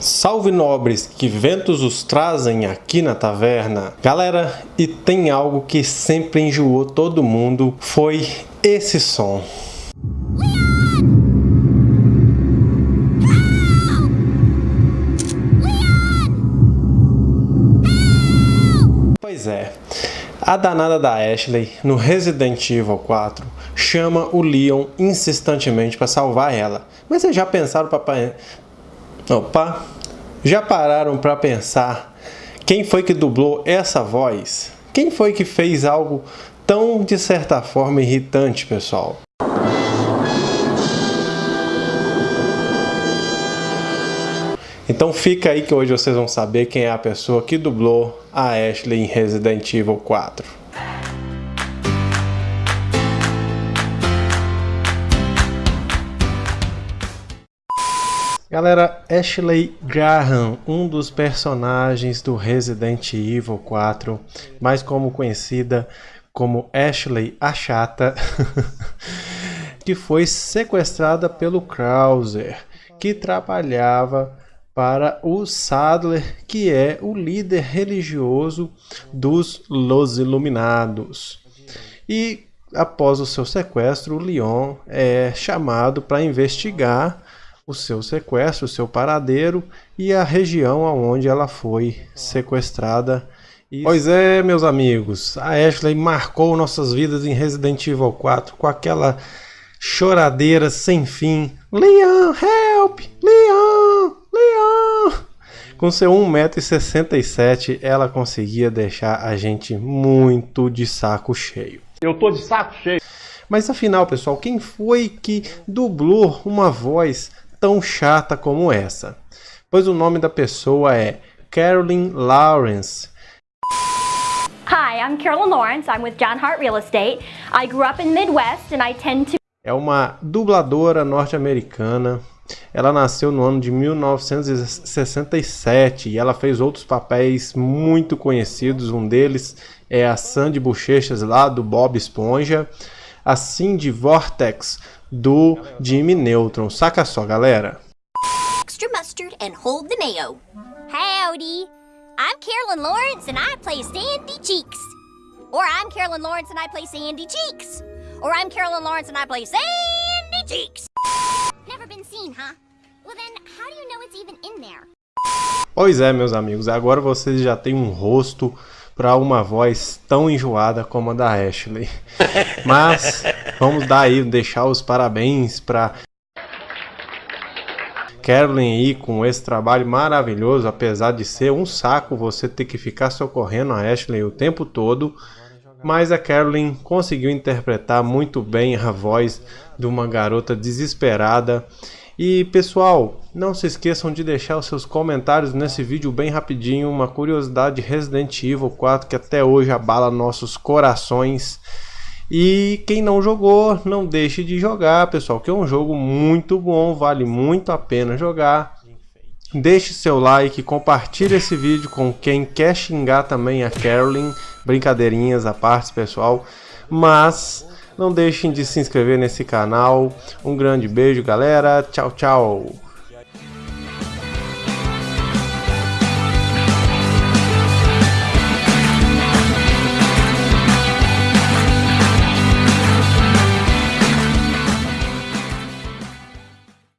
Salve nobres, que ventos os trazem aqui na taverna. Galera, e tem algo que sempre enjoou todo mundo, foi esse som. Pois é, a danada da Ashley no Resident Evil 4 chama o Leon insistentemente para salvar ela. Mas vocês já pensaram para Opa! Já pararam para pensar quem foi que dublou essa voz? Quem foi que fez algo tão, de certa forma, irritante, pessoal? Então fica aí que hoje vocês vão saber quem é a pessoa que dublou a Ashley em Resident Evil 4. Galera, Ashley Graham, um dos personagens do Resident Evil 4, mais como conhecida como Ashley a Chata, que foi sequestrada pelo Krauser, que trabalhava para o Sadler, que é o líder religioso dos Los Iluminados. E após o seu sequestro, o Leon é chamado para investigar o seu sequestro, o seu paradeiro e a região aonde ela foi sequestrada. E... Pois é, meus amigos, a Ashley marcou nossas vidas em Resident Evil 4 com aquela choradeira sem fim. Leon, help! Leon! Leon! Com seu 1,67m, ela conseguia deixar a gente muito de saco cheio. Eu tô de saco cheio. Mas afinal, pessoal, quem foi que dublou uma voz tão chata como essa, pois o nome da pessoa é Carolyn Lawrence. Hi, I'm Carolyn Lawrence. I'm with John Hart Real Estate. I grew up in Midwest and I tend to É uma dubladora norte-americana. Ela nasceu no ano de 1967 e ela fez outros papéis muito conhecidos. Um deles é a Sandy Bochechas lá do Bob Esponja, a Cindy Vortex do Jimmy Neutron. Saca só, galera. Extra mustard and hold the mayo. Howdy. I'm Carolyn Lawrence and I play Sandy Cheeks. Or I'm Carolyn Lawrence and I play Sandy Cheeks. Or I'm Carolyn Lawrence and I play Sandy Cheeks. Never been seen, huh? Well then, how do you know it's even in there? Pois é, meus amigos, agora vocês já têm um rosto para uma voz tão enjoada como a da Ashley. Mas vamos dar aí, deixar os parabéns para Carolyn aí com esse trabalho maravilhoso, apesar de ser um saco você ter que ficar socorrendo a Ashley o tempo todo. Mas a Carolyn conseguiu interpretar muito bem a voz de uma garota desesperada e pessoal, não se esqueçam de deixar os seus comentários nesse vídeo bem rapidinho, uma curiosidade Resident Evil 4 que até hoje abala nossos corações. E quem não jogou, não deixe de jogar, pessoal, que é um jogo muito bom, vale muito a pena jogar. Deixe seu like, compartilhe esse vídeo com quem quer xingar também a Carolyn, brincadeirinhas à parte, pessoal. Mas não deixem de se inscrever nesse canal. Um grande beijo, galera. Tchau, tchau.